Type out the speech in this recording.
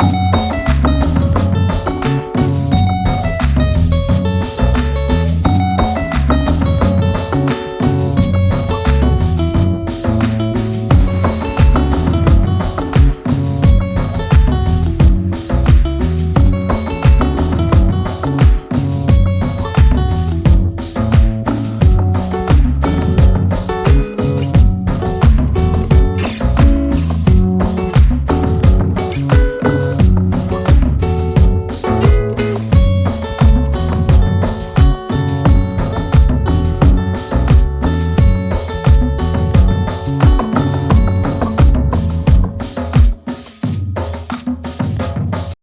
Bye.